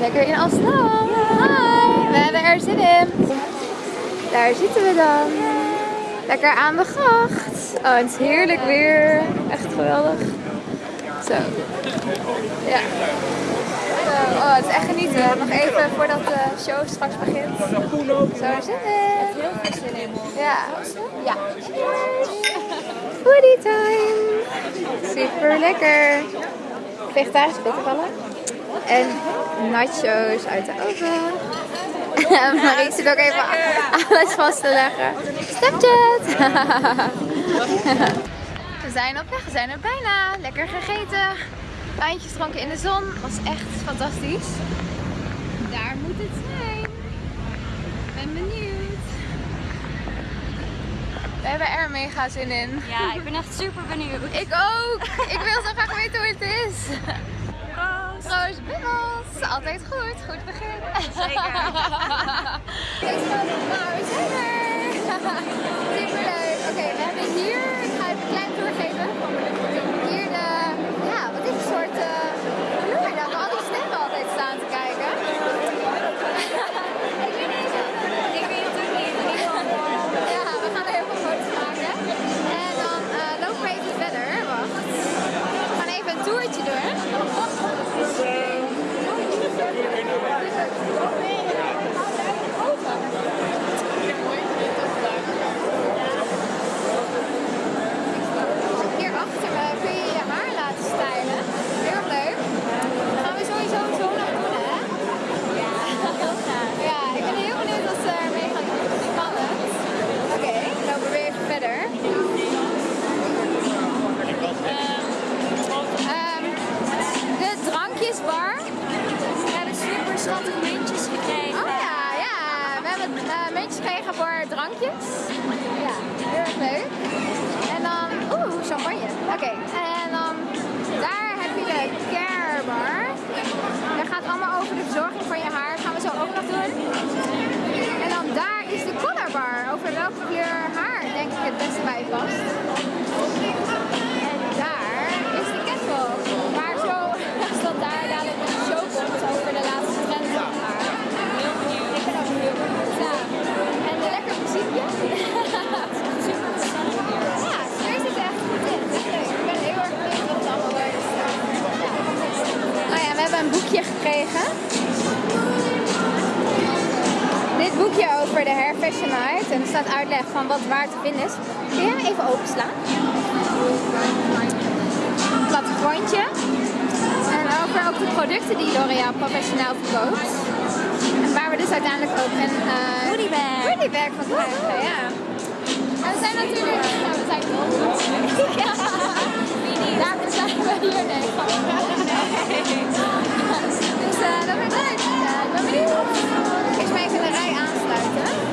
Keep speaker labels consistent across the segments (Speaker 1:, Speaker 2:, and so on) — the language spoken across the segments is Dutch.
Speaker 1: Lekker in Amsterdam. Hi. We hebben er zin in. Daar zitten we dan. Lekker aan de gracht. Oh, het is heerlijk weer. Echt geweldig. Zo. Ja. Oh, het is echt genieten. Nog even voordat de show straks begint. Zo, zitten. Ja. Ja. Foodie time. Super lekker. Vegetarische bitterballen. En nachos uit de oven. Marie zit ook even alles vast te leggen. Snapchat! we zijn op weg, we zijn er bijna. Lekker gegeten. Wijntjes dronken in de zon. Was echt fantastisch. Daar moet het zijn. Ben benieuwd. We hebben er mega zin in.
Speaker 2: Ja, ik ben echt super benieuwd.
Speaker 1: Ik ook. Ik wil zo graag weten hoe het is.
Speaker 2: Proost.
Speaker 1: Proost, Bibbels. Altijd goed. Goed begin.
Speaker 2: Zeker.
Speaker 1: We zijn er. Superleuk. En dan daar heb je de care bar. Dat gaat allemaal over de verzorging van je haar. gaan we zo ook nog doen. En dan daar is de color bar. Over welke kleur haar denk ik het beste bij past. En daar is de catwalk. Staat uitleg van wat waar te vinden is. Kun jij hem even openslaan? Plattegrondje. En over ook de producten die L'Oréal professioneel verkoopt. En waar we dus uiteindelijk ook een uh,
Speaker 2: Goodiebag.
Speaker 1: goodiebag van krijgen. Ja. En we zijn natuurlijk... Ja, we zijn. Ja. Daarvoor zijn we hier, ik. Dus eh, dat leuk. Ja, ik ben benieuwd. Eerst maar even de rij aansluiten.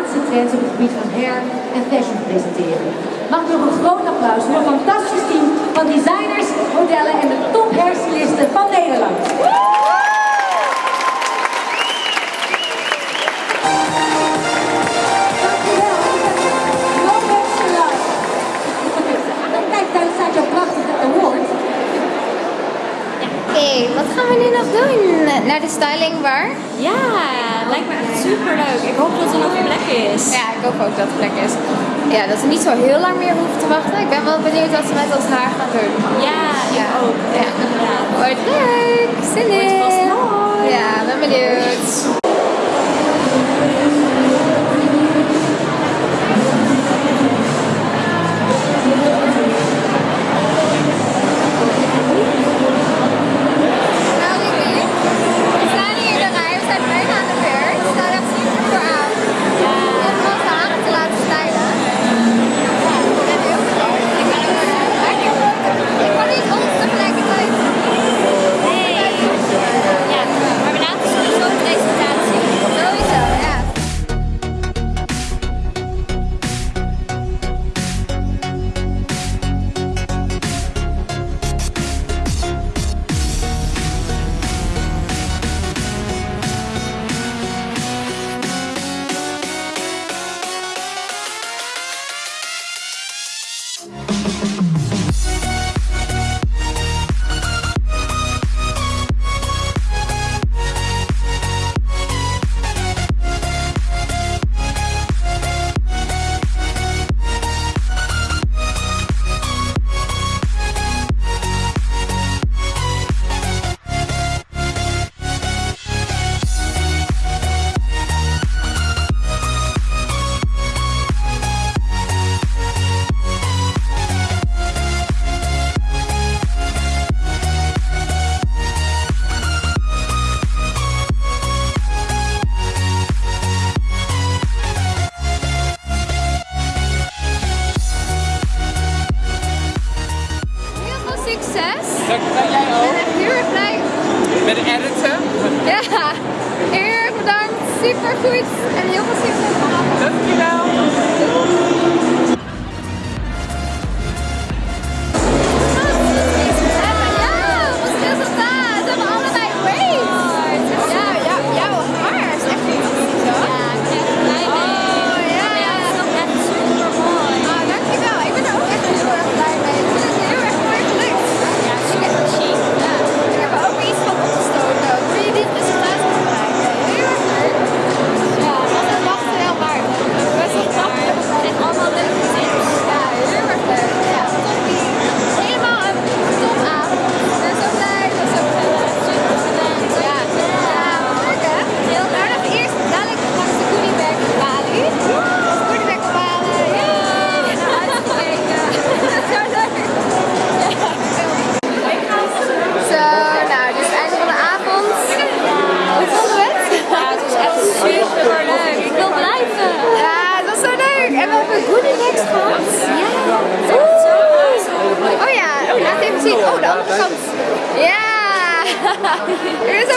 Speaker 3: laatste trends op het gebied van hair en fashion presenteren. Mag nog een groot applaus voor een fantastisch team van designers, modellen en de top hairstylisten van Nederland.
Speaker 1: gaan we nu nog doen? Naar de styling bar?
Speaker 2: Ja, lijkt me echt super leuk. Ik hoop dat er nog een plek is.
Speaker 1: Ja, ik hoop ook dat er plek is. Ja, dat ze niet zo heel lang meer hoeven te wachten. Ik ben wel benieuwd wat ze met ons haar gaan doen.
Speaker 2: Ja, ik ja. ook.
Speaker 1: Ja.
Speaker 2: ja.
Speaker 1: Wordt leuk. Zin in. Ja, ben benieuwd.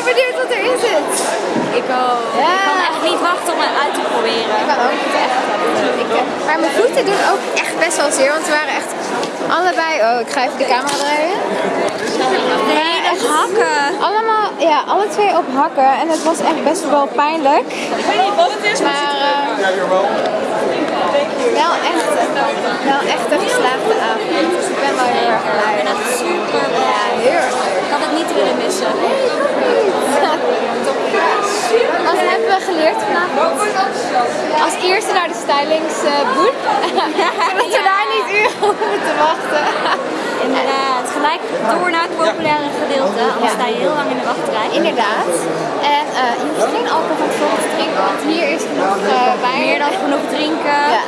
Speaker 1: ben benieuwd wat erin zit.
Speaker 2: Ik ook. Ik kan echt niet wachten om het uit te proberen.
Speaker 1: Ik kan ook niet echt. Eh, maar mijn voeten doen ook echt best wel zeer, want ze waren echt allebei... Oh, ik ga even de camera draaien.
Speaker 2: Nee, echt hakken.
Speaker 1: Allemaal, ja, alle twee op hakken. En het was echt best wel pijnlijk.
Speaker 4: Ik weet niet wat het is, maar...
Speaker 1: Eh, wel echt, wel echt een geslaagde avond. Dus ik ben wel heel erg blij.
Speaker 2: Ik ben echt super blij.
Speaker 1: Ja, heel erg.
Speaker 2: Ik had het niet willen missen.
Speaker 1: Geleerd vanavond? Als eerste naar de stylingsboot. Zodat we daar niet uren op moeten wachten.
Speaker 2: Inderdaad. Gelijk door naar het populaire gedeelte. Anders
Speaker 1: Ja.
Speaker 2: sta je heel lang in de wachtrij.
Speaker 1: Inderdaad. En eh, je hoeft geen alcohol van tevoren te drinken, want hier is genoeg eh wijn.
Speaker 2: Meer dan genoeg drinken.
Speaker 1: Ja.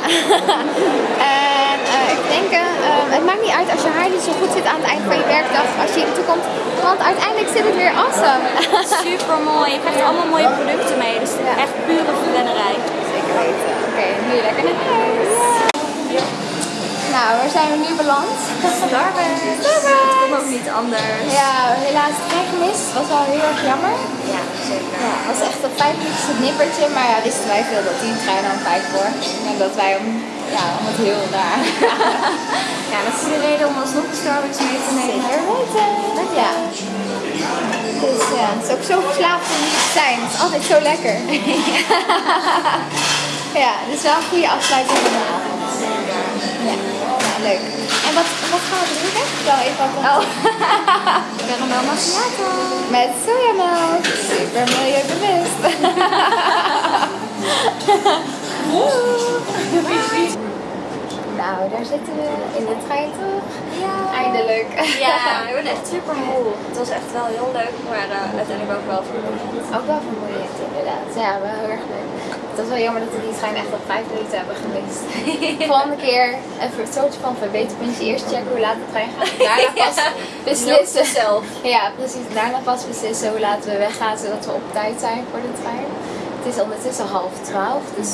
Speaker 1: en eh, ik denk, eh, het maakt niet uit als je haar niet zo goed zit aan het eind van je werkdag, als je hier naartoe komt, want uiteindelijk zit het weer awesome.
Speaker 2: Super mooi. Je krijgt allemaal mooie producten mee. Dus
Speaker 1: Ja.
Speaker 2: echt pure verwennerij.
Speaker 1: Zeker weten. Oké, nu lekker naar huis. Nou, waar zijn we nu beland?
Speaker 2: Starbucks.
Speaker 1: Starbucks.
Speaker 2: Het kon ook niet anders.
Speaker 1: Ja, helaas het gemist. Was wel heel erg jammer.
Speaker 2: Ja, zeker.
Speaker 1: Ja, het was echt een vijf minuutjes het nippertje, maar ja, wisten wij veel dat die trein om vijf voor. En dat wij om, ja, om het heel daar.
Speaker 2: Ja, dat is de reden om alsnog de Starbucks mee te nemen.
Speaker 1: Zeker weten. Ja. Dus ja, het is ook zo verslaafd om hier te zijn. Het is altijd zo lekker. ja, dus wel een goede afsluiting van de avond. Ja, ja leuk. En wat, wat gaan we drinken? Ik zal even wat
Speaker 2: Oh. Caramel macchiato.
Speaker 1: Met sojamelk. Super milieubewust. Nou, daar zitten we in de trein toch?
Speaker 2: Ja.
Speaker 1: Eindelijk.
Speaker 2: Ja, ik ben echt super moe. Het was echt wel heel leuk, maar eh, uiteindelijk ook wel vermoeiend.
Speaker 1: Ook wel vermoeiend inderdaad. Ja, wel heel erg leuk. Het was wel jammer dat we die trein echt op vijf minuten hebben gemist. Volgende keer even een soort van verbeterpuntje. Eerst checken hoe laat de trein gaat. Daarna pas beslissen.
Speaker 2: zelf.
Speaker 1: Ja, precies. Daarna pas beslissen hoe laat we weggaan zodat we op tijd zijn voor de trein. Het is ondertussen half twaalf, dus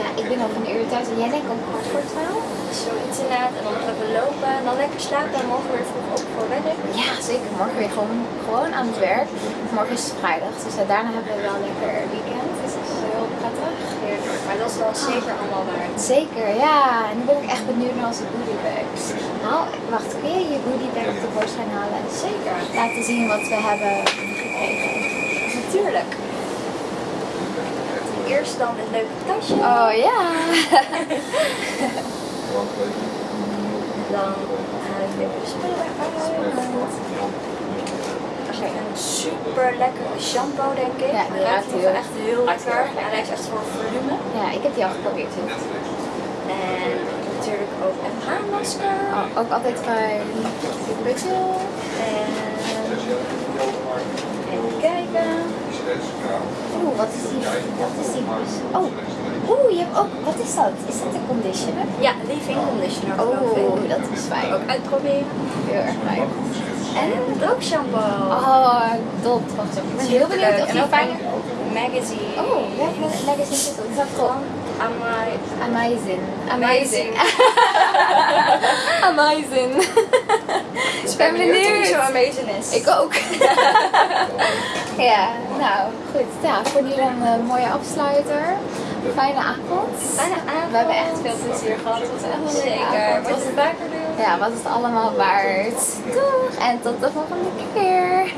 Speaker 1: ja, ik ben al van een uur thuis en jij denkt om kwart voor twaalf?
Speaker 2: Zoiets inderdaad. En dan nog even lopen en dan lekker slapen en morgen weer vroeg op voor werk.
Speaker 1: Ja, zeker. Morgen weer gewoon, gewoon aan het werk. Morgen is het vrijdag, dus daarna hebben we wel lekker weekend. Dus dat is heel prettig.
Speaker 2: Heerlijk. Maar dat is wel zeker allemaal waard.
Speaker 1: Zeker, ja. En nu ben ik echt benieuwd naar onze goodiebags. Nou, wacht, kun je je goodiebag op de tevoorschijn halen? Zeker. Laten zien wat we hebben gekregen.
Speaker 2: Natuurlijk. Eerst dan een leuk tasje.
Speaker 1: Oh ja.
Speaker 2: Dan haal ik even de spullen een super lekkere shampoo denk ik.
Speaker 1: Ja, die ruikt heel-
Speaker 2: echt heel lekker. En hij is echt voor volume.
Speaker 1: Ja, ik heb die al geprobeerd.
Speaker 2: En natuurlijk ook een haarmasker.
Speaker 1: Oh, ook altijd fijn. Putzel.
Speaker 2: En even kijken.
Speaker 1: Oeh, wat Oh, oeh, je hebt ook. Wat is dat? Is dat een conditioner?
Speaker 2: Ja, leave-in conditioner.
Speaker 1: Oh, dat is fijn.
Speaker 2: Ook uitproberen.
Speaker 1: Heel erg fijn.
Speaker 2: En een droogshampoo.
Speaker 1: Oh, even. Ik ben heel benieuwd of
Speaker 2: En
Speaker 1: die fijn
Speaker 2: magazine.
Speaker 1: Oh, welke magazine is dat? Is dat
Speaker 2: Van
Speaker 1: gewoon
Speaker 2: Amai.
Speaker 1: Amazing.
Speaker 2: Amazing.
Speaker 1: Ik ben benieuwd.
Speaker 2: zo amazing is.
Speaker 1: Ik ook. ja, nou goed. Ja, voor die dan een mooie afsluiter. Fijne avond.
Speaker 2: Fijne avond.
Speaker 1: We hebben echt veel plezier gehad. Het was echt een
Speaker 2: Zeker. Wat het vaker doen.
Speaker 1: Ja, was het allemaal waard. Doeg! En tot de volgende keer.